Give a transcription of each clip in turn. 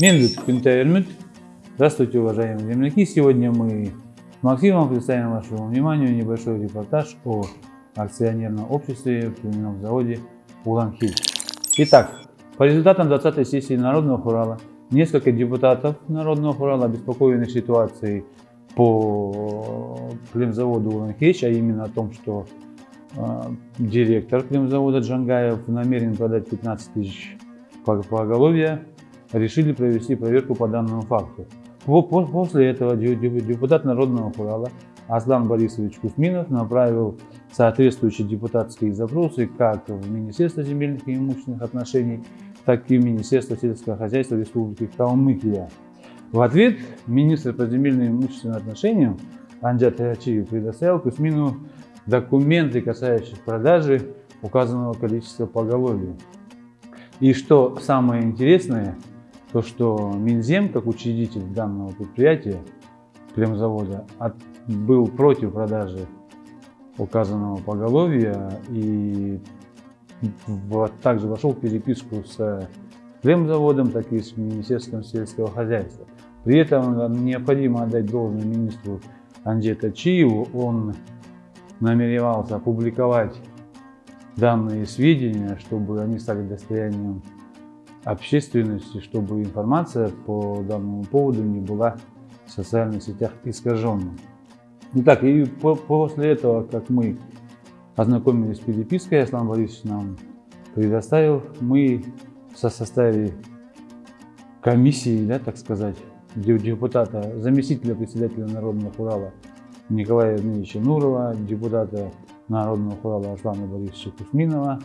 Менлют Пентаэльмют. Здравствуйте, уважаемые земляки. Сегодня мы с Максимом представим вашему вниманию небольшой репортаж о акционерном обществе в племенном заводе Улан-Хиль. Итак, по результатам 20-й сессии Народного Урала несколько депутатов Народного Урала обеспокоены ситуацией по племзаводу Улан-Хич, а именно о том, что э, директор племзавода Джангаев намерен продать 15 тысяч поголовья решили провести проверку по данному факту. После этого депутат Народного Урала Аслан Борисович Кузьминов направил соответствующие депутатские запросы как в Министерство земельных и имущественных отношений, так и в Министерство сельского хозяйства Республики Калмыкия. В ответ министр по земельным и имущественным отношениям Анджат Ачиев предоставил Кузьмину документы, касающиеся продажи указанного количества поголовья. И что самое интересное, то что Минзем, как учредитель данного предприятия, племзавода, от, был против продажи указанного поголовья и в, также вошел в переписку с племзаводом, так и с Министерством сельского хозяйства. При этом необходимо отдать должное министру Анджета Чиеву. Он намеревался опубликовать данные сведения, чтобы они стали достоянием общественности, чтобы информация по данному поводу не была в социальных сетях искаженной. Итак, и по после этого, как мы ознакомились с перепиской, Аслан Борисович нам предоставил, мы со составе комиссии, да, так сказать, депутата, заместителя председателя Народного Урала Николая Евгеньевича Нурова, депутата Народного Урала Аслана Борисовича Кузьминова,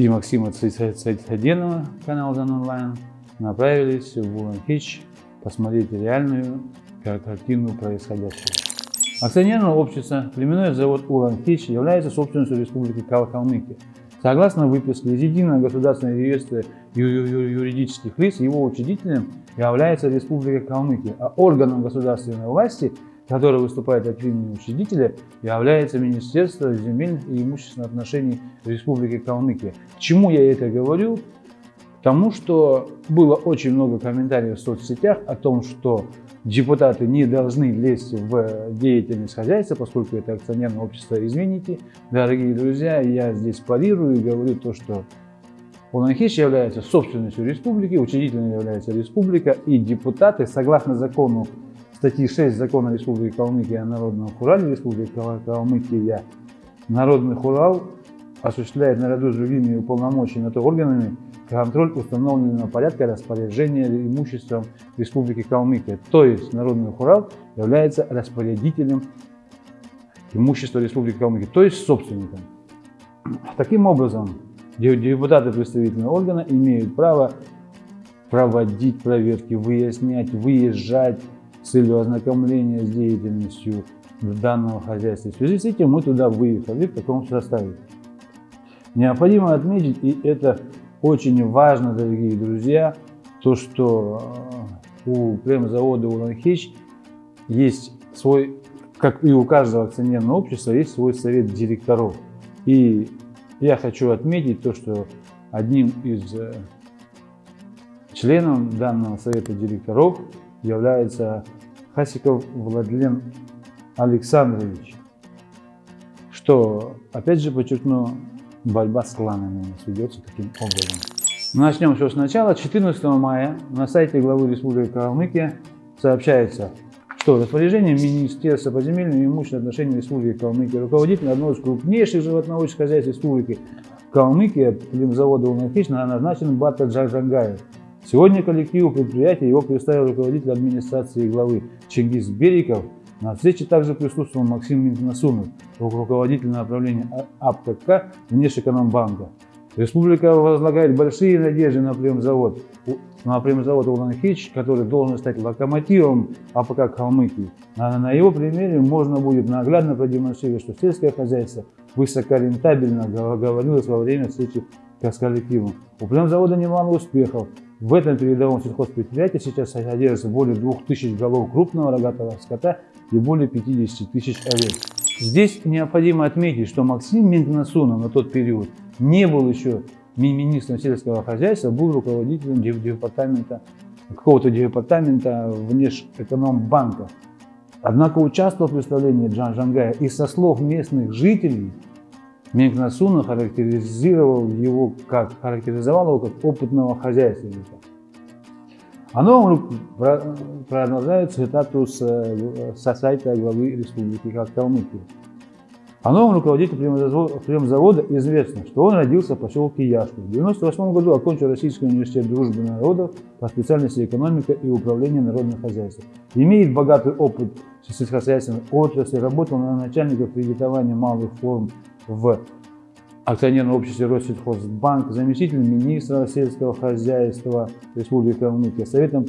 и Максима Цайтхаденова, канал Зан Онлайн, направились в Улан-Хич посмотреть реальную картину происходящего. Акционерное общество «Племенной завод Улан-Хич» является собственностью Республики Калмыкия. Согласно выписке из Единого государственного реестра юридических лиц, его учредителем является Республика Калмыкия, а органом государственной власти который выступает от имени учредителя, является Министерство земельных и имущественных отношений Республики Калмыкия. К чему я это говорю? Потому что было очень много комментариев в соцсетях о том, что депутаты не должны лезть в деятельность хозяйства, поскольку это акционерное общество. Извините, дорогие друзья, я здесь парирую и говорю то, что Уланхиш является собственностью республики, учредителем является республика, и депутаты, согласно закону статьи 6 Закона Республики Калмыкия о Народном Хурале Республики Калмыкия Народный Хурал осуществляет наряду с другими уполномоченными органами контроль установленного порядка распоряжения имуществом Республики Калмыкия. То есть Народный Хурал является распорядителем имущества Республики Калмыкия, то есть собственником. Таким образом, депутаты представительного органа имеют право проводить проверки, выяснять, выезжать, целью ознакомления с деятельностью данного хозяйства. В связи с этим мы туда выехали в таком составе. Необходимо отметить, и это очень важно, дорогие друзья, то, что э, у племзавода Уланхич есть свой, как и у каждого акционерного общества, есть свой совет директоров. И я хочу отметить то, что одним из э, членов данного совета директоров является Хасиков Владлен Александрович, что, опять же, подчеркну, борьба с кланами у нас ведется таким образом. Начнем все сначала. 14 мая на сайте главы Республики Калмыкия сообщается, что распоряжением Министерства по земельным и имущественным отношениям Республики Калмыкия руководитель одного из крупнейших животноводческих хозяйств Республики Калмыкия, завода «Улнахич» назначен Бата Джагангаев. Сегодня коллективу предприятия его представил руководитель администрации главы Чингис Бериков. На встрече также присутствовал Максим Минтнасунов, руководитель направления АПК Внешэкономбанка. Республика возлагает большие надежды на племзавод, на племзавод Улан-Хееч, который должен стать локомотивом АПК Калмыкии. А на его примере можно будет наглядно продемонстрировать, что сельское хозяйство высокорентабельно говорилось во время встречи с коллективом. У племзавода немало успехов. В этом передовом сельхозпредприятии сейчас содержится более 2000 голов крупного рогатого скота и более 50 тысяч овец. Здесь необходимо отметить, что Максим Мингнасунов на тот период не был еще ми- министром сельского хозяйства был руководителем департамента, какого-то департамента внешэкономбанка. Однако участвовал в представлении Джан Жангая и со слов местных жителей Насуна характеризировал его как, характеризовал его как опытного хозяйственника. А новом про- продолжаю цитату с, э, со сайта главы Республики Калмыкия. О новом руководителе племзавода известно, что он родился в поселке Яшку. В 1998 году окончил Российский университет дружбы народов по специальности экономика и управление народным хозяйством. Имеет богатый опыт сельскохозяйственной отрасли, работал на начальников кредитования малых форм в акционерном обществе Россельхозбанк, заместитель министра сельского хозяйства Республики Калмыкия, советом,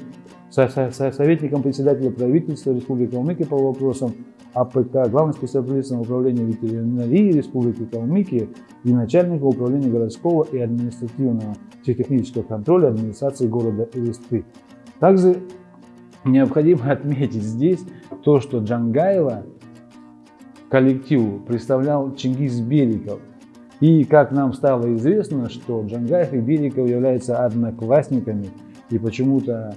со- со- со- советником председателя правительства Республики Калмыкия по вопросам АПК, главным специалистом управления ветеринарии Республики Калмыкия и начальника управления городского и административного технического контроля администрации города Элисты. Также необходимо отметить здесь то, что Джангаева коллективу представлял Чингис Беликов. И как нам стало известно, что Джангаев и Беликов являются одноклассниками, и почему-то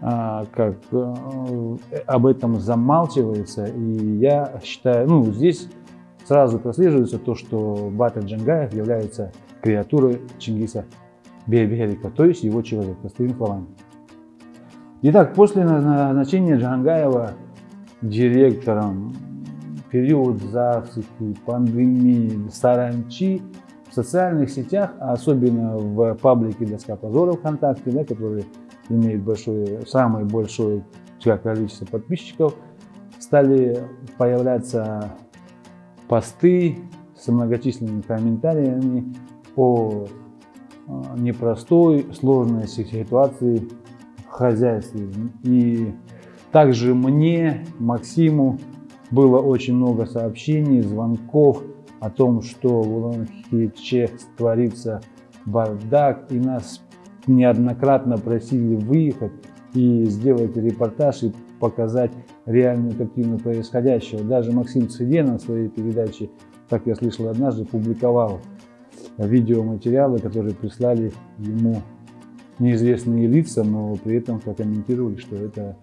а, как э, об этом замалчивается. И я считаю, ну, здесь сразу прослеживается то, что Батыр Джангаев является креатурой Чингиса Беликова, то есть его человек, простыми словами. Итак, после назначения Джангаева директором период засухи, пандемии, саранчи в социальных сетях, а особенно в паблике «Доска позора ВКонтакте», да, который имеет большое, самое большое количество подписчиков, стали появляться посты с многочисленными комментариями о э, непростой, сложной ситуации в хозяйстве. И также мне, Максиму, было очень много сообщений, звонков о том, что в Улан-Хиче творится бардак, и нас неоднократно просили выехать и сделать репортаж и показать реальную картину происходящего. Даже Максим Цведенов в своей передаче, как я слышал однажды, публиковал видеоматериалы, которые прислали ему неизвестные лица, но при этом прокомментировали, что это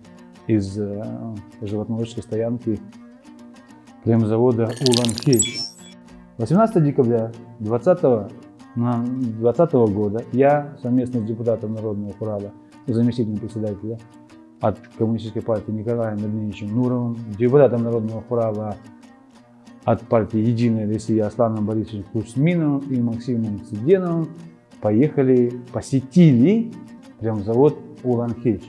из э, животноводческой стоянки племзавода Улан-Хейч. 18 декабря 2020 2020 года я совместно с депутатом Народного хурала, заместителем председателя от Коммунистической партии Николаем Евгеньевичем Нуровым, депутатом Народного хурала от партии «Единая Россия» Асланом Борисовичем Кузьминовым и Максимом Циденовым поехали, посетили прям завод Улан-Хейч.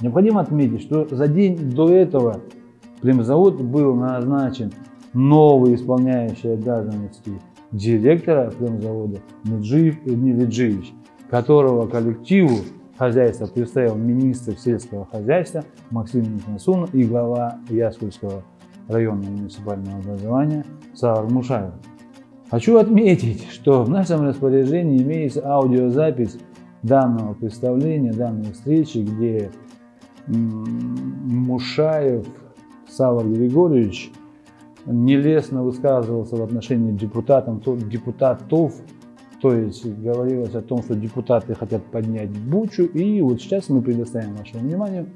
Необходимо отметить, что за день до этого племзавод был назначен новый исполняющий обязанности директора племзавода Меджиев Эдмир Эджиевич, которого коллективу хозяйства представил министр сельского хозяйства Максим Никнасун и глава Яскульского районного муниципального образования Савар Мушаев. Хочу отметить, что в нашем распоряжении имеется аудиозапись данного представления, данной встречи, где Мушаев Савар Григорьевич нелестно высказывался в отношении депутатов, депутатов, то есть говорилось о том, что депутаты хотят поднять бучу, и вот сейчас мы предоставим вашему вниманию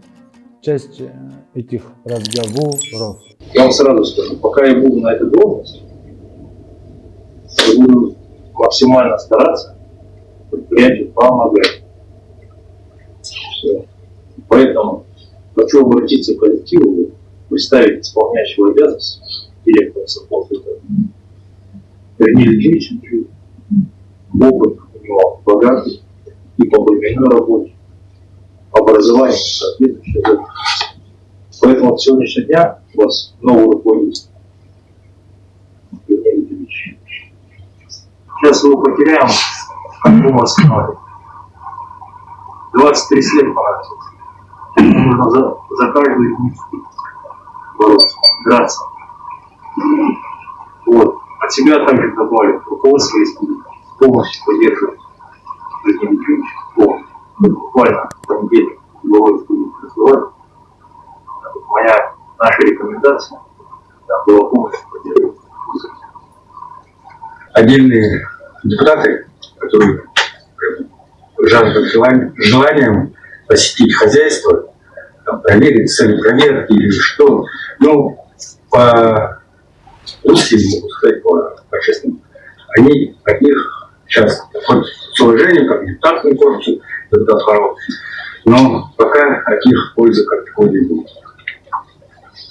часть этих разговоров. Я вам сразу скажу, пока я буду на этой должности, я буду максимально стараться предприятию помогать. Все. Поэтому хочу обратиться к коллективу, представить исполняющего обязанности директора совхоза Вернее Ильич, опыт у него богатый и по временной работе, образование соответствующее. Поэтому от сегодняшнего дня у вас новый руководитель. Сейчас его потеряем, как мы восстановим. 23 лет понадобится. Нужно за, за каждую них бороться, драться. Вот. От себя также добавлю, руководство республики полностью поддерживает Евгений Ильич. Вот. Мы буквально в понедельник главой республики разговаривали. Моя, наша рекомендация да, была полностью поддерживать. отдельные депутаты, которые жаждут желанием, желанием посетить хозяйство, там, проверить цель проверки или что. Ну, по русским, могу сказать, по, по честному, они от них сейчас хоть с уважением, как депутатскому корпусу, депутат Харов, но пока от них пользы как такой не будет.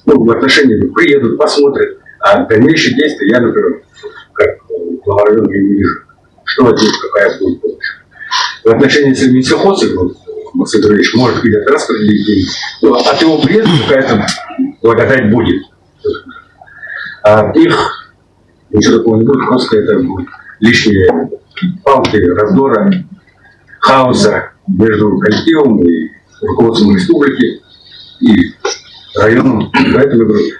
Ну, в отношении приедут, посмотрят, а дальнейшие действия я, например, как глава района не вижу, что от них какая будет помощь. В отношении, если Минсельхоза, вот, Максим Петрович, может где-то распределить деньги, то от его приезда какая-то благодать будет. А их ничего такого не будет, просто это будет лишние палки, раздора, хаоса между коллективом и руководством республики и районом. Поэтому я говорю,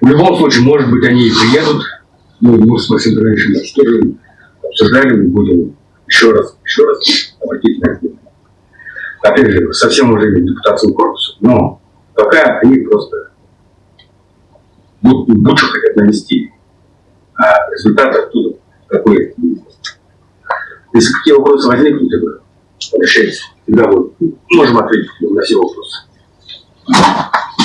в любом случае, может быть, они и приедут, ну, мы с Максимом Петровичем тоже обсуждали, мы будем еще раз, еще раз обратить на это. Опять же, со всем уважением к депутатскому но пока они просто будут хотят навести, а результат оттуда какой Если какие вопросы возникнут, говорю, обращайтесь. Всегда вот, можем ответить на все вопросы.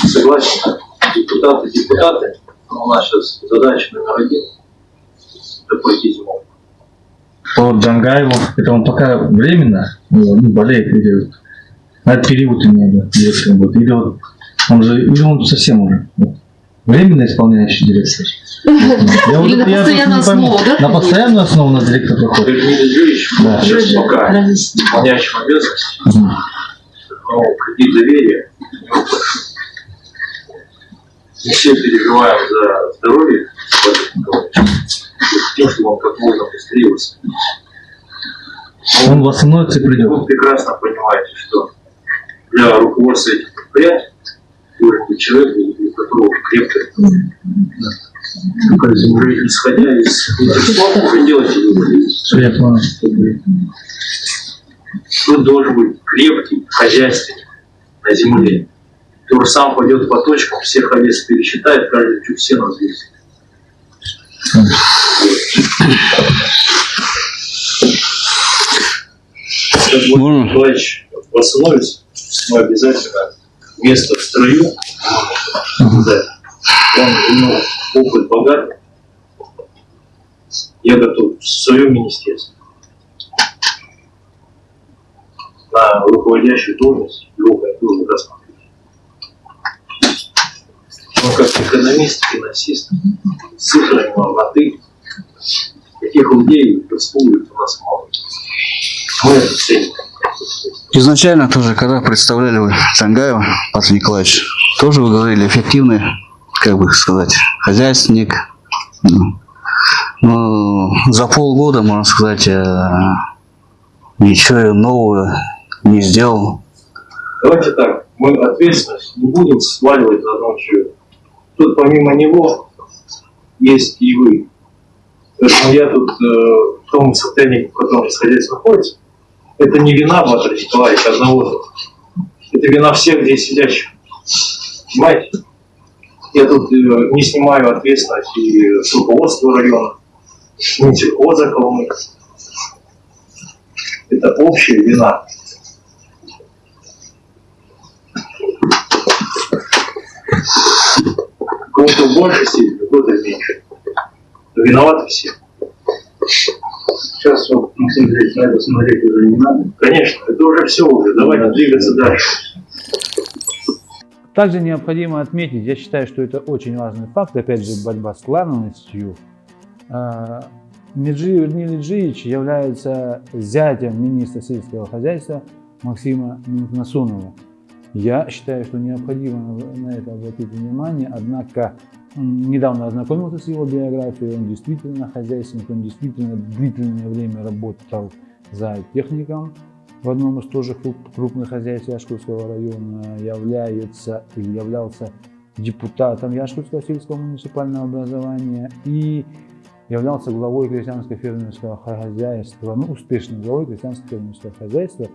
Согласен. Депутаты, депутаты. Но у нас сейчас задача номер один – запустить зиму. По Джангаеву, это он пока временно ну, ну, болеет или на этот период имею в виду, директором будет, или вот он же, или он совсем уже вот, временно исполняющий директор. Я вот- Или на я постоянную основу, да? На постоянную основу на директор проходит. Леонид Ильич, Да. сейчас пока исполняющим обязанности, но кредит доверия не все переживаем за здоровье Владимира Николаевича, тем, чтобы он как можно быстрее восстановился. Он восстановится и придет. Вы прекрасно понимаете, что для руководства этих предприятий быть человек, у которого крепкая Только уже исходя из выводы. Я понял. Тут должен быть крепкий хозяйственник на земле, который сам пойдет по точкам, всех овец пересчитает, каждый чуть взвесит. Как вот Можно? Николаевич восстановится, мы обязательно место в строю обязательно. Он ну, опыт богатый. Я готов в своем министерстве на руководящую должность его готовы рассмотреть. Он как экономист, финансист, цифрами «ты». Таких людей в республике у нас мало. Мы это ценим. Изначально тоже, когда представляли вы Джангаева, Павел Николаевич, тоже вы говорили эффективный, как бы сказать, хозяйственник. Ну, Но за полгода, можно сказать, э, ничего нового не сделал. Давайте так, мы ответственность не будем сваливать на одного человека. Тут помимо него есть и вы. Поэтому я тут э, в том состоянии, в котором исходец находится, это не вина Батра Николаевича одного. Это вина всех здесь сидящих. Понимаете? Я тут э, не снимаю ответственность и с руководства района, ни сельхоза Коломы. Это общая вина. Кого-то в большей степени, кого-то в меньшей. Но виноваты все. Сейчас вот Максим Андреевич на это смотреть уже не надо. Конечно, это уже все уже. Давайте двигаться дальше. Также необходимо отметить, я считаю, что это очень важный факт, опять же, борьба с клановостью. А, Меджи Нилиджиевич является зятем министра сельского хозяйства Максима Насунова. Я считаю, что необходимо на это обратить внимание, однако недавно ознакомился с его биографией, он действительно хозяйственник, он действительно длительное время работал за техником в одном из тоже круп- крупных хозяйств Яшкутского района, является или являлся депутатом Яшкутского сельского муниципального образования и являлся главой крестьянско-фермерского хозяйства, ну, успешным главой крестьянско-фермерского хозяйства,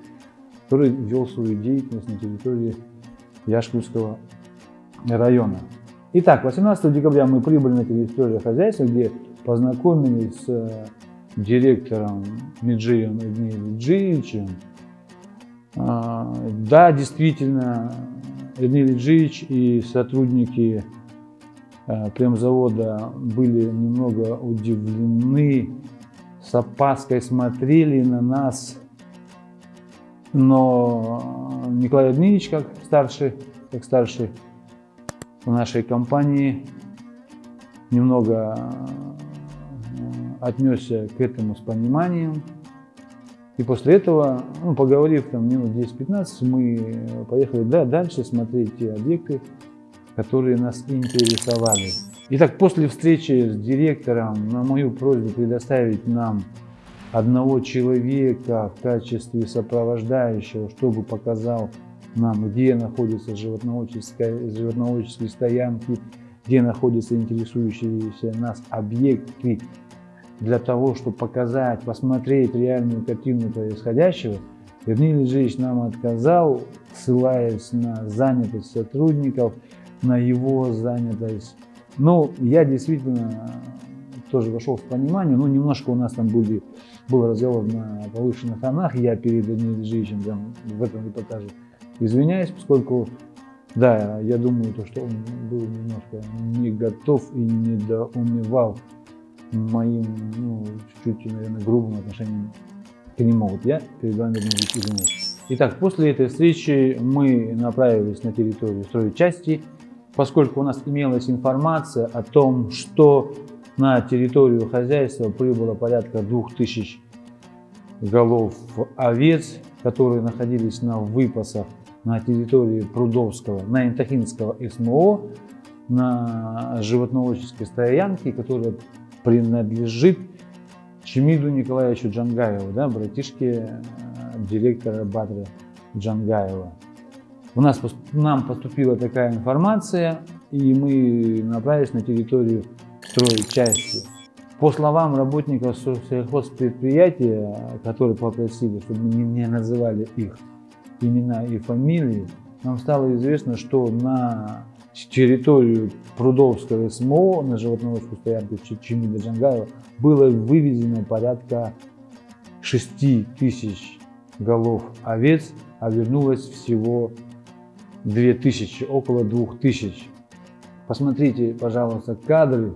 который вел свою деятельность на территории Яшкутского района. Итак, 18 декабря мы прибыли на территорию хозяйства, где познакомились с э, директором Меджием Эдмием. А, Да, действительно, Эдмир Меджиевич и сотрудники а, премзавода были немного удивлены, с опаской смотрели на нас, но Николай Эдмирович, как старший, как старший в нашей компании, немного э, отнесся к этому с пониманием. И после этого, ну, поговорив там минут 10-15, мы поехали да, дальше смотреть те объекты, которые нас интересовали. Итак, после встречи с директором на мою просьбу предоставить нам одного человека в качестве сопровождающего, чтобы показал нам, где находятся животноводческие, животноводческие стоянки, где находятся интересующиеся нас объекты, для того, чтобы показать, посмотреть реальную картину происходящего, Вернее Ильич нам отказал, ссылаясь на занятость сотрудников, на его занятость. Но я действительно тоже вошел в понимание, ну немножко у нас там были, был разговор на повышенных тонах, я перед Даниилом Ильичем в этом репортаже извиняюсь, поскольку да, я думаю, то, что он был немножко не готов и недоумевал моим, ну, чуть-чуть, наверное, грубым отношением к нему. Вот я перед вами извиняюсь. Итак, после этой встречи мы направились на территорию стройчасти, поскольку у нас имелась информация о том, что на территорию хозяйства прибыло порядка 2000 голов овец, которые находились на выпасах на территории Прудовского, на Интахинского СМО, на животноводческой стоянке, которая принадлежит Чемиду Николаевичу Джангаеву, да, братишке э, директора Батра Джангаева. У нас, нам поступила такая информация, и мы направились на территорию стройчасти. По словам работников сельхозпредприятия, которые попросили, чтобы мы не называли их имена и фамилии, нам стало известно, что на территорию Прудовского СМО, на животноводческую стоянку Чемида Джангаева, было вывезено порядка 6 тысяч голов овец, а вернулось всего 2000, около 2000. Посмотрите, пожалуйста, кадры.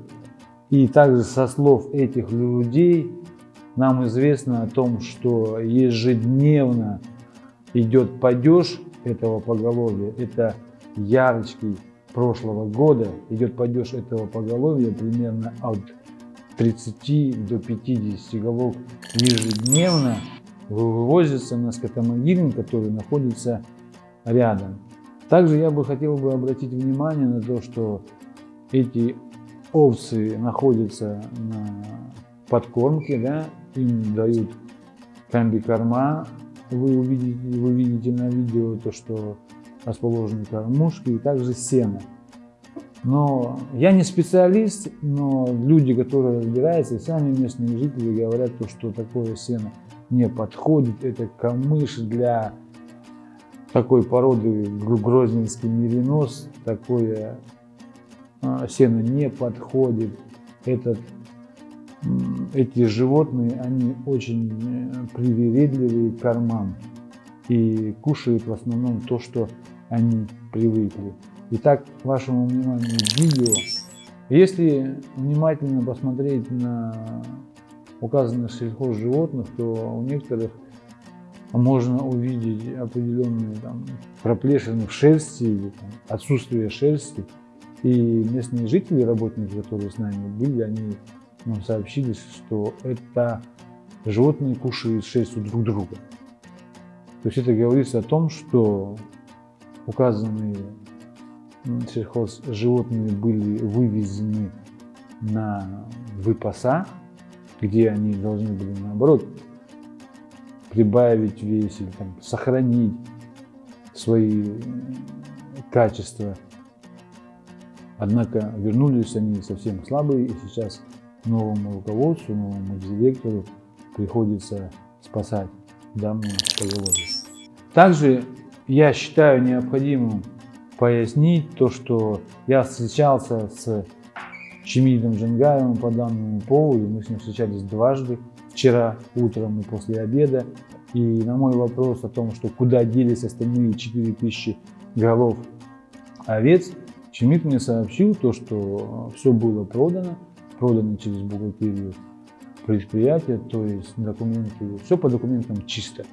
И также со слов этих людей нам известно о том, что ежедневно идет падеж этого поголовья, это ярочки прошлого года, идет падеж этого поголовья примерно от 30 до 50 голов ежедневно. Вывозится на скотомогильник, который находится рядом. Также я бы хотел бы обратить внимание на то, что эти овцы находятся на подкормке, да, им дают комби-корма, вы увидите, вы видите на видео то, что расположены кормушки и также сено. Но я не специалист, но люди, которые разбираются, и сами местные жители говорят, то, что такое сено не подходит. Это камыш для такой породы грозненский меринос. Такое а, сено не подходит. Этот эти животные, они очень э, привередливые к кормам и кушают в основном то, что они привыкли. Итак, к вашему вниманию видео. Если внимательно посмотреть на указанных сельхозживотных, то у некоторых можно увидеть определенные там, проплешины в шерсти или там, отсутствие шерсти. И местные жители, работники, которые с нами были, они нам сообщили, что это животные кушают шерсть у друг друга. То есть это говорится о том, что указанные сельхоз животные были вывезены на выпаса, где они должны были наоборот прибавить вес или там, сохранить свои качества. Однако вернулись они совсем слабые и сейчас новому руководству, новому директору приходится спасать данную поголовье. Также я считаю необходимым пояснить то, что я встречался с Чемидом Джангаевым по данному поводу, мы с ним встречались дважды. вчера утром и после обеда. И на мой вопрос о том, что куда делись остальные 4000 голов овец, Чемит мне сообщил то, что все было продано, продано через бухгалтерию предприятия, то есть документы, все по документам чисто.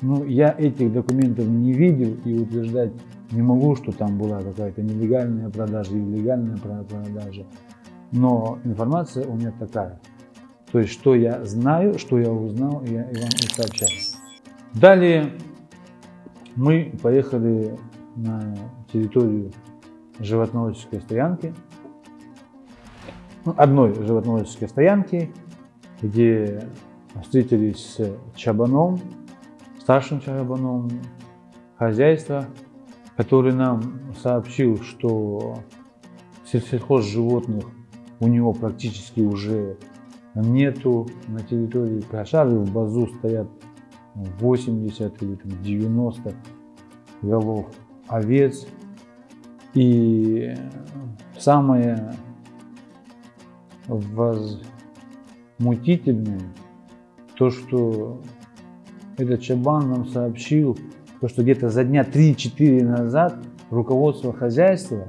Ну, я этих документов не видел и утверждать не могу, что там была какая-то нелегальная продажа или легальная продажа. Но информация у меня такая. То есть, что я знаю, что я узнал, я вам и сообщаю. Далее мы поехали на территорию животноводческой стоянки, ну, одной животноводческой стоянки, где встретились с Чабаном, старшим Чабаном хозяйства, который нам сообщил, что сельхоз животных у него практически уже нету на территории Прошары, в базу стоят 80 или 90 голов овец. И самое возмутительное, то, что этот Чабан нам сообщил, то, что где-то за дня 3-4 назад руководство хозяйства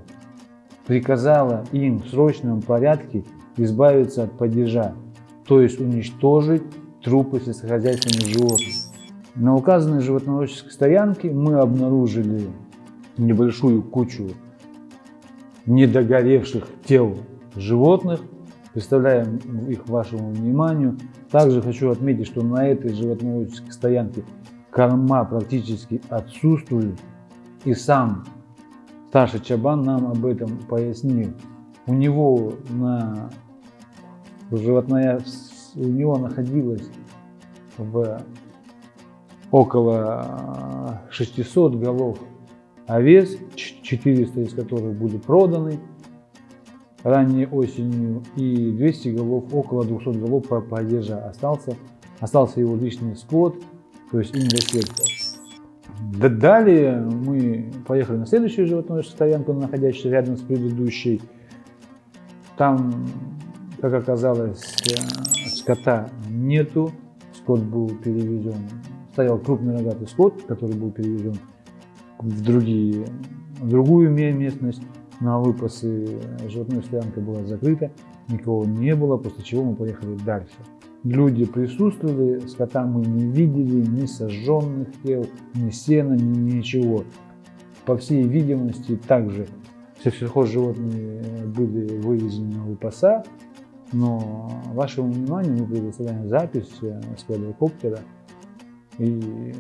приказало им в срочном порядке избавиться от падежа, то есть уничтожить трупы сельскохозяйственных животных. На указанной животноводческой стоянке мы обнаружили небольшую кучу недогоревших тел животных. Представляем их вашему вниманию. Также хочу отметить, что на этой животноводческой стоянке корма практически отсутствуют. И сам старший Чабан нам об этом пояснил. У него на животная, у него находилось в около 600 голов овец, 400 из которых были проданы ранней осенью, и 200 голов, около 200 голов по падежа остался. Остался его личный скот, то есть индосектор. Далее мы поехали на следующую животную стоянку, находящуюся рядом с предыдущей. Там, как оказалось, э, скота нету, скот был перевезен, стоял крупный рогатый скот, который был перевезен в, другие, в другую местность на выпасы. Животная стоянка была закрыта, никого не было, после чего мы поехали дальше. Люди присутствовали, скота мы не видели, ни сожженных тел, ни сена, ни ничего. По всей видимости, также все сельхозживотные были вывезены на выпаса, но вашему вниманию мы предоставляем запись с квадрокоптера и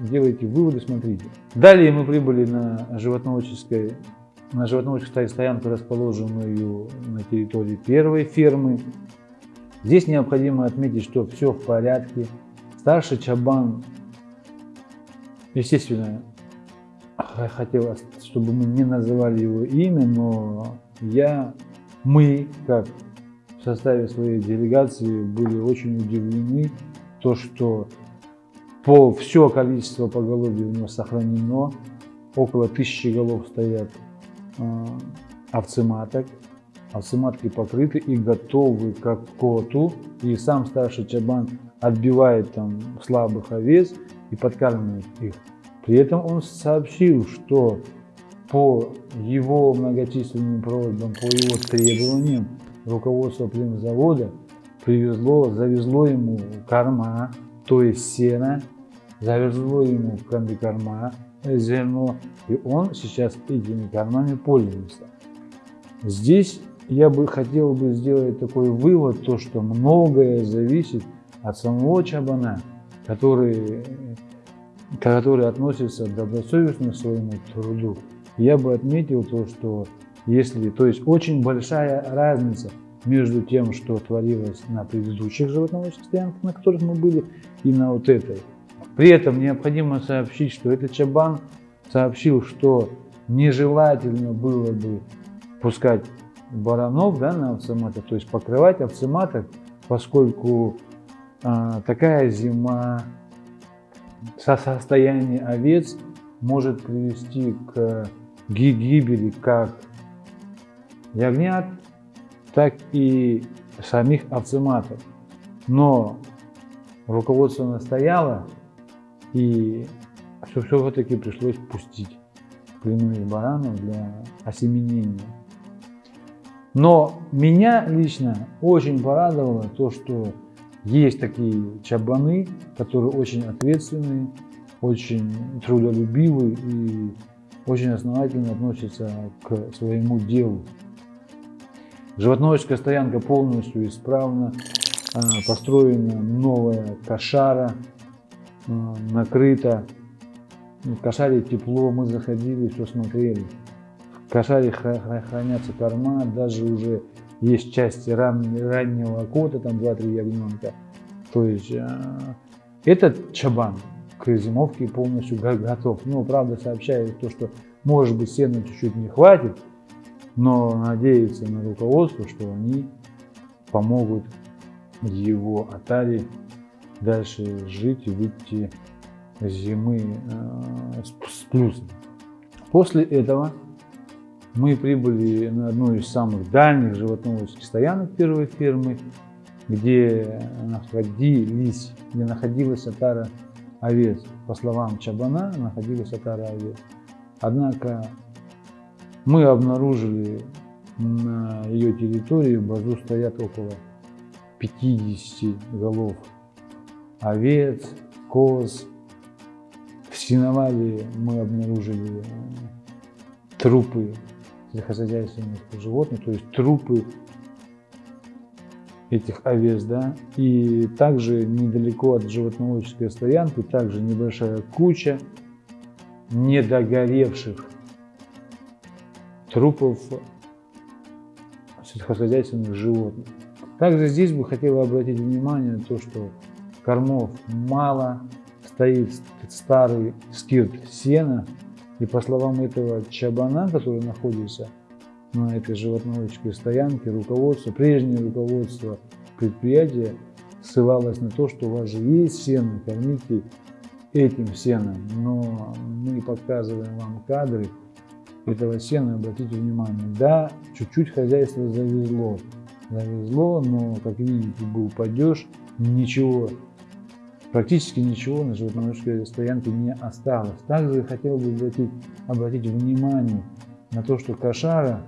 делайте выводы, смотрите. Далее мы прибыли на животноводческой на животноводческой стоянку, расположенную на территории первой фермы. Здесь необходимо отметить, что все в порядке. Старший Чабан, естественно, хотел, чтобы мы не называли его имя, но я, мы, как в составе своей делегации, были очень удивлены, то, что по все количество поголовья у него сохранено, около тысячи голов стоят овцематок, овцематки покрыты и готовы как коту, и сам старший чабан отбивает там слабых овец и подкармливает их. При этом он сообщил, что по его многочисленным просьбам, по его требованиям руководство племзавода привезло, завезло ему корма, то есть сено, завезло ему комбикорма, зерно, и он сейчас этими кормами пользуется. Здесь я бы хотел бы сделать такой вывод, то что многое зависит от самого чабана, который, который относится добросовестно к своему труду. Я бы отметил то, что если, то есть очень большая разница между тем, что творилось на предыдущих животноводческих стоянках, на которых мы были, и на вот этой. При этом необходимо сообщить, что этот чабан сообщил, что нежелательно было бы пускать баранов да, на овцематах, то есть покрывать овцематок, поскольку а, такая зима со состояния овец может привести к гибели как ягнят, так и самих овцематов. Но руководство настояло, и все-таки пришлось пустить пленных баранов для осеменения. Но меня лично очень порадовало то, что есть такие чабаны, которые очень ответственные, очень трудолюбивые и очень основательно относятся к своему делу. Животноводческая стоянка полностью исправна, построена новая кошара, а, накрыта. В кошаре тепло, мы заходили, все смотрели. В кошаре хранятся корма, даже уже есть части ран, раннего кота, там 2-3 ягненка. То есть а, этот чабан к зимовке полностью готов. Ну, правда, сообщает то, что может быть сена чуть-чуть не хватит, но надеется на руководство, что они помогут его Атаре дальше жить и выйти зимы э, с плюсом. После этого мы прибыли на одну из самых дальних животноводческих стоянок первой фермы, где находились, где находилась отара овец. По словам Чабана, находилась отара овец. Однако мы обнаружили на ее территории в базу стоят около 50 голов овец, коз. В сеновале мы обнаружили трупы сельскохозяйственных животных, то есть трупы этих овец, да, и также недалеко от животноводческой стоянки, также небольшая куча недогоревших трупов сельскохозяйственных животных. Также здесь бы хотела обратить внимание на то, что кормов мало, стоит старый скирт сена, и по словам этого чабана, который находится на этой животноводческой стоянке, руководство, прежнее руководство предприятия ссылалось на то, что у вас же есть сено, кормите этим сеном, но мы показываем вам кадры этого сена, обратите внимание, да, чуть-чуть хозяйство завезло, завезло, но, как видите, был падеж, ничего, практически ничего на животноводческой стоянке не осталось. Также хотел бы обратить, обратить внимание на то, что кошара,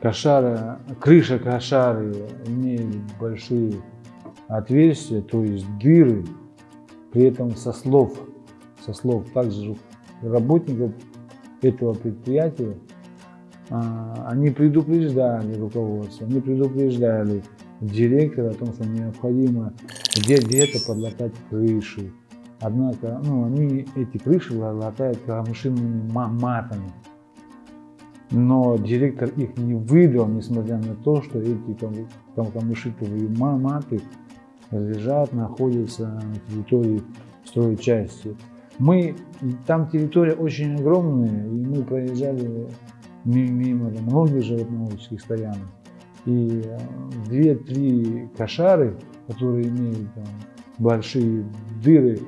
кошара, крыша кошары имеет большие отверстия, то есть дыры, при этом со слов, со слов также работников этого предприятия, а, они предупреждали руководство, они предупреждали директора о том, что необходимо где-то подлатать крыши. Однако ну, они эти крыши латают камышинными матами. Но директор их не выдал, несмотря на то, что эти камышитовые маты лежат, находятся на территории стройчасти. Мы, там территория очень огромная, и мы проезжали мимо многих животноводческих стоянок. И э, две-три кошары, которые имеют там, большие дыры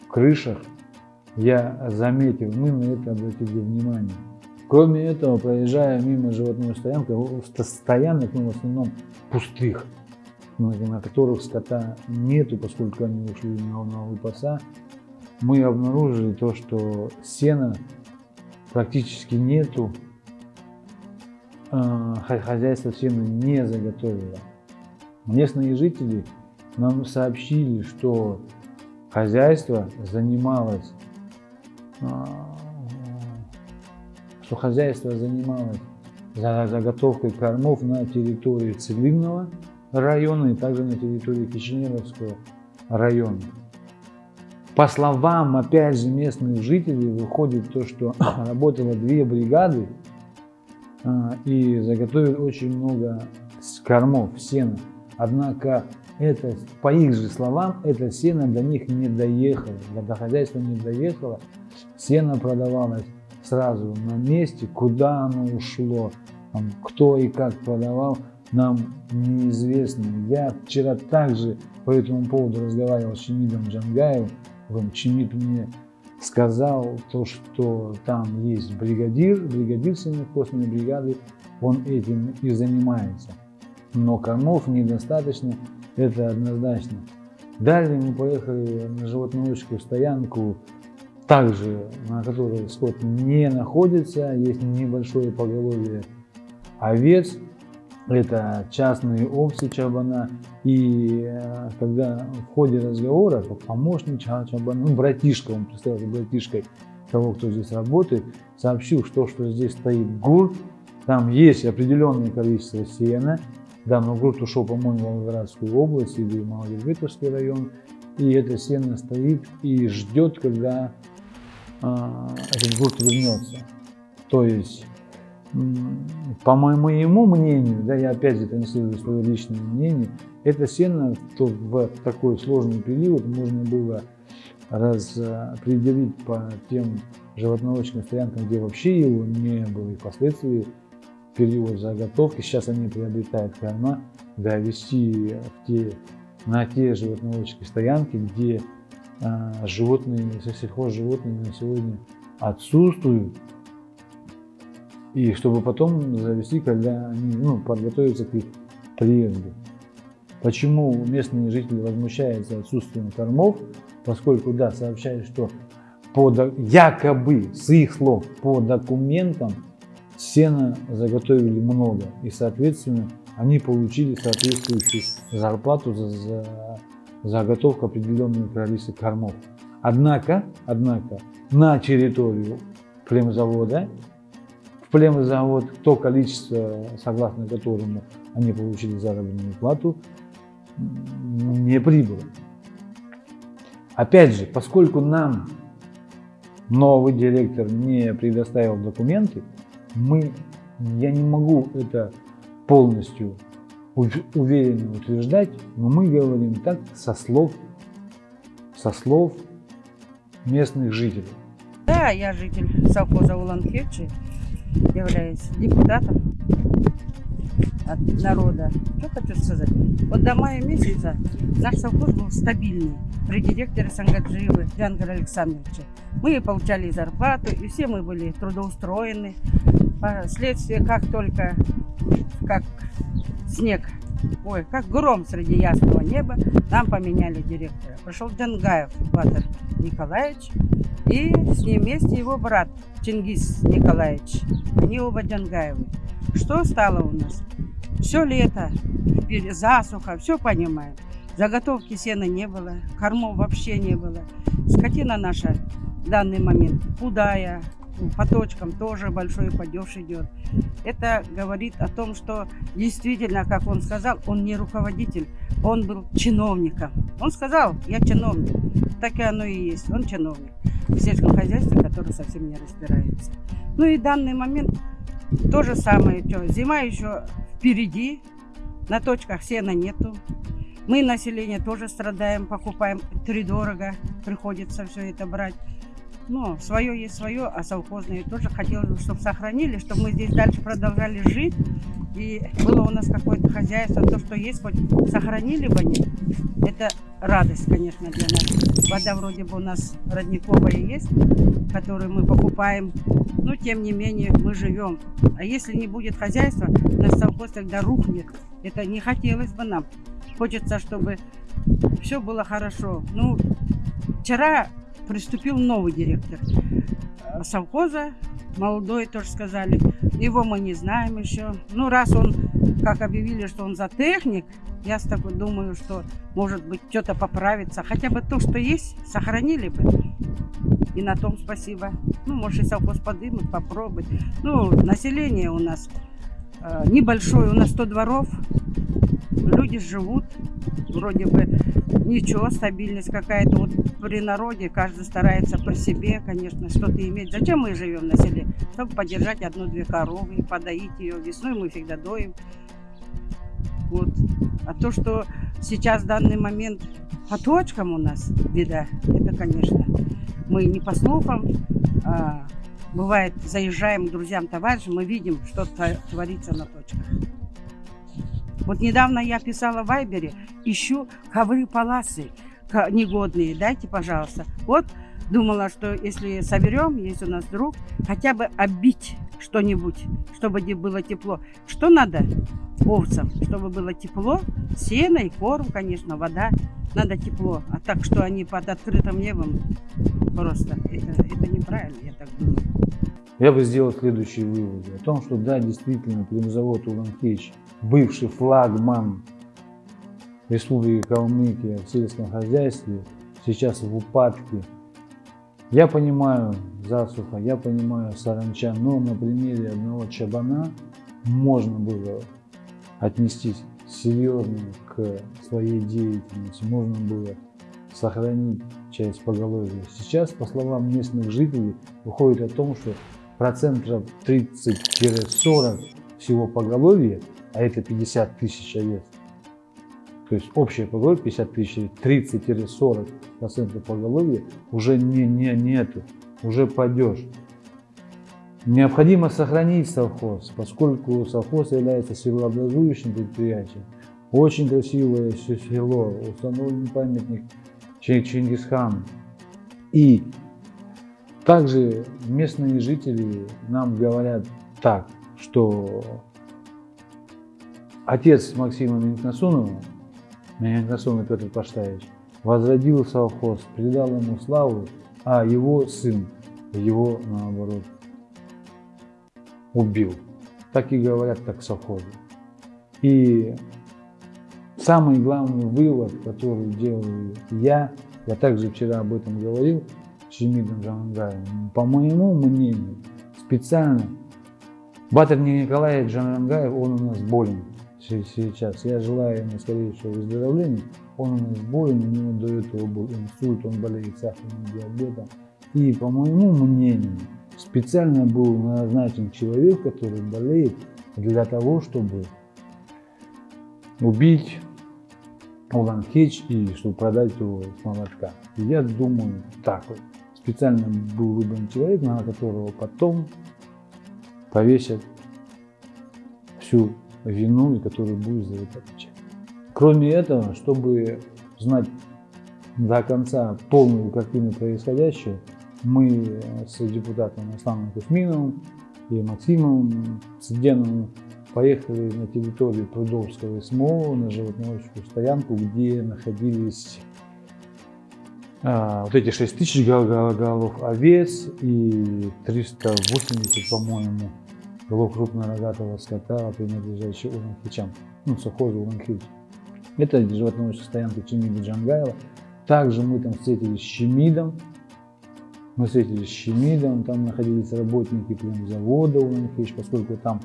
в крышах, я заметил, мы на это обратили внимание. Кроме этого, проезжая мимо животной стоянки, стоянок, ну, в основном пустых, на которых скота нету, поскольку они ушли на, на выпаса, мы обнаружили то, что сена практически нету, хозяйство сена не заготовило. Местные жители нам сообщили, что хозяйство занималось, а, что хозяйство занималось заготовкой кормов на территории Цеглинного района и также на территории Кишиневского района. По словам, опять же, местных жителей, выходит то, что работало две бригады и заготовили очень много кормов, сена. Однако это, по их же словам, это сено до них не доехало, до хозяйства не доехало. Сено продавалось сразу на месте, куда оно ушло, там, кто и как продавал, нам неизвестно. Я вчера также по этому поводу разговаривал с Чемидом Джангаевым, Чемид мне сказал то, что там есть бригадир, бригадир сенокосной бригады, он этим и занимается. Но кормов недостаточно, это однозначно. Далее мы поехали на животноводческую стоянку, также на которой скот не находится, есть небольшое поголовье овец, это частные овцы чабана. И э, когда в ходе разговора, помощник чабана, ну, братишка, он представился братишкой того, кто здесь работает, сообщил, что, что здесь стоит гурт, там есть определенное количество сена, данный гурт ушел, по-моему, в Волгоградскую область или в Малогербетовский район, и это сено стоит и ждет, когда э, этот гурт вернется. То есть по моему мнению, да, я опять же транслирую свое личное мнение, это сено то в такой сложный период можно было распределить по тем животноводческим стоянкам, где вообще его не было, и впоследствии период заготовки, сейчас они приобретают корма, довести в те, на те животноводческие стоянки, где а, животные, сельхозживотные на сегодня отсутствуют, и чтобы потом завести, когда они ну, подготовятся к их приезду. Почему местные жители возмущаются отсутствием кормов? Поскольку, да, сообщают, что по, якобы, с их слов, по документам сена заготовили много. И, соответственно, они получили соответствующую зарплату за, за заготовку определенного количества кормов. Однако, однако, на территорию племзавода племзавод, то количество, согласно которому они получили заработную плату, не прибыло. Опять же, поскольку нам новый директор не предоставил документы, мы, я не могу это полностью уверенно утверждать, но мы говорим так со слов, со слов местных жителей. Да, я житель совхоза Улан-Хечи являюсь депутатом от народа. Что хочу сказать? Вот до мая месяца наш совхоз был стабильный при директоре Сангаджиевы Джангара Александровича. Мы получали зарплату, и все мы были трудоустроены. Последствия, как только, как снег, ой, как гром среди ясного неба, нам поменяли директора. Пришел Джангаев Батыр Николаевич, и с ним вместе его брат Чингис Николаевич. Они оба Джангаевы. Что стало у нас? Все лето, засуха, все понимаем. Заготовки сена не было, кормов вообще не было. Скотина наша в данный момент худая, по точкам тоже большой падеж идет. Это говорит о том, что действительно, как он сказал, он не руководитель, он был чиновником. Он сказал, я чиновник. Так и оно и есть, он чиновник в сельском хозяйстве, который совсем не разбирается. Ну и данный момент то же самое. Что, зима еще впереди, на точках сена нету. Мы, население, тоже страдаем, покупаем три дорого, приходится все это брать. Ну, свое есть свое, а совхозные тоже хотелось бы, чтобы сохранили, чтобы мы здесь дальше продолжали жить. И было у нас какое-то хозяйство, то, что есть, хоть сохранили бы они. Это радость, конечно, для нас. Вода вроде бы у нас родниковая есть, которую мы покупаем, но тем не менее мы живем. А если не будет хозяйства, наш совхоз тогда рухнет. Это не хотелось бы нам. Хочется, чтобы все было хорошо. Ну, вчера приступил новый директор э, совхоза, молодой тоже сказали. Его мы не знаем еще. Ну, раз он, как объявили, что он за техник, я тобой думаю, что, может быть, что-то поправится. Хотя бы то, что есть, сохранили бы. И на том спасибо. Ну, может, и совхоз подымут, попробовать. Ну, население у нас э, небольшое, у нас 100 дворов. Люди живут, вроде бы ничего, стабильность какая-то. Вот при народе каждый старается по себе, конечно, что-то иметь. Зачем мы живем на селе? Чтобы поддержать одну-две коровы, подоить ее. Весной мы всегда доим. Вот. А то, что сейчас в данный момент по точкам у нас беда, это, конечно, мы не по слухам, а, бывает, заезжаем к друзьям, товарищам, мы видим, что творится на точках. Вот недавно я писала в Вайбере, ищу ковры паласы негодные, дайте, пожалуйста. Вот думала, что если соберем, есть у нас друг, хотя бы оббить, что-нибудь, чтобы не было тепло. Что надо овцам? Чтобы было тепло, сено и корм, конечно, вода. Надо тепло. А так, что они под открытым небом, просто это, это неправильно, я так думаю. Я бы сделал следующие выводы. О том, что да, действительно, племзавод Уланкич, бывший флагман Республики Калмыкия в сельском хозяйстве, сейчас в упадке. Я понимаю засуха, я понимаю саранча, но на примере одного чабана можно было отнестись серьезно к своей деятельности, можно было сохранить часть поголовья. Сейчас, по словам местных жителей, выходит о том, что процентов 30-40 всего поголовья, а это 50 тысяч овец, то есть общее поголовье 50 тысяч, 30-40 процентов поголовья уже не, не, нету, уже падеж. Необходимо сохранить совхоз, поскольку совхоз является силообразующим предприятием. Очень красивое село, установлен памятник Чингисхану. И также местные жители нам говорят так, что отец Максима Минкнасунова, Минкнасунов Петр Паштаевич, возродил совхоз, придал ему славу, а его сын его, наоборот, убил. Так и говорят так совхозы. И самый главный вывод, который делаю я, я также вчера об этом говорил, Шемидом Джангангаевым, по моему мнению, специально Батыр Николаевич Джангангаев, он у нас болен сейчас. Я желаю ему скорейшего выздоровления. Он у нас болен, у него до этого был инсульт, он болеет сахарным диабетом. И по моему мнению, специально был назначен человек, который болеет для того, чтобы убить Улан Хеч и чтобы продать его с молотка. Я думаю так вот. Специально был выбран человек, на которого потом повесят всю вину и который будет за это отвечать. Кроме этого, чтобы знать до конца полную картину происходящего, мы с депутатом Асланом Кузьминовым и Максимом Цыденовым поехали на территорию Прудовского СМО на животноводческую стоянку, где находились а, вот эти 6 тысяч голов овец и 380, по-моему, голов крупнорогатого скота, принадлежащих Уланхичам, ну, совхозу Уланхич. Это животноводческая стоянка Чемида Джангаева. Также мы там встретились с Чемидом, мы встретились с Чемидом, там находились работники завода Уланхич, поскольку там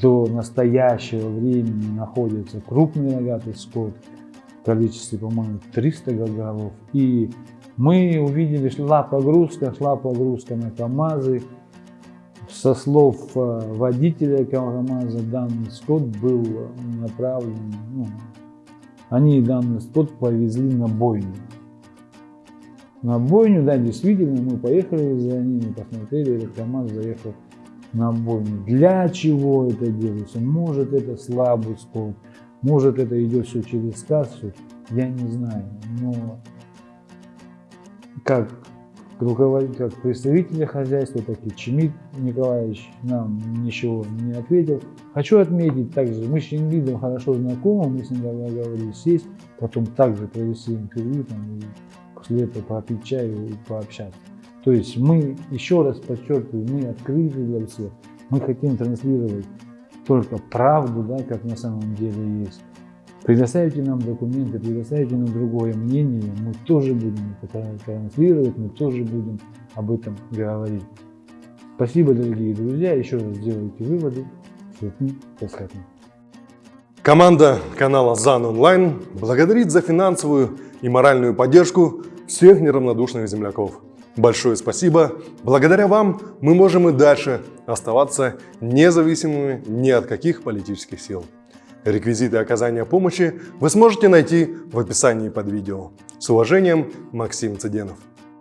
до настоящего времени находится крупный рогатый скот количестве, по-моему, 300 голов. И мы увидели, шла погрузка, шла погрузка на КАМАЗы. Со слов э, водителя КАМАЗа данный скот был направлен, ну, они данный скот повезли на бойню на бойню, да, действительно, мы поехали за ними, посмотрели, этот КамАЗ заехал на бойню. Для чего это делается? Может это слабый скот, может это идет все через кассу, я не знаю, но как руководитель, как представителя хозяйства, так и Чемид Николаевич нам ничего не ответил. Хочу отметить также, мы с Чингидом хорошо знакомы, мы с ним говорили сесть, потом также провести интервью там, и после этого попить чаю и пообщаться. То есть мы, еще раз подчеркиваю, мы открыты для всех. Мы хотим транслировать только правду, да, как на самом деле есть. Предоставите нам документы, предоставите нам другое мнение, мы тоже будем это транслировать, мы тоже будем об этом говорить. Спасибо, дорогие друзья, еще раз сделайте выводы. Команда канала ЗАН Онлайн благодарит за финансовую и моральную поддержку всех неравнодушных земляков. Большое спасибо. Благодаря вам мы можем и дальше оставаться независимыми ни от каких политических сил. Реквизиты оказания помощи вы сможете найти в описании под видео. С уважением, Максим Цыденов.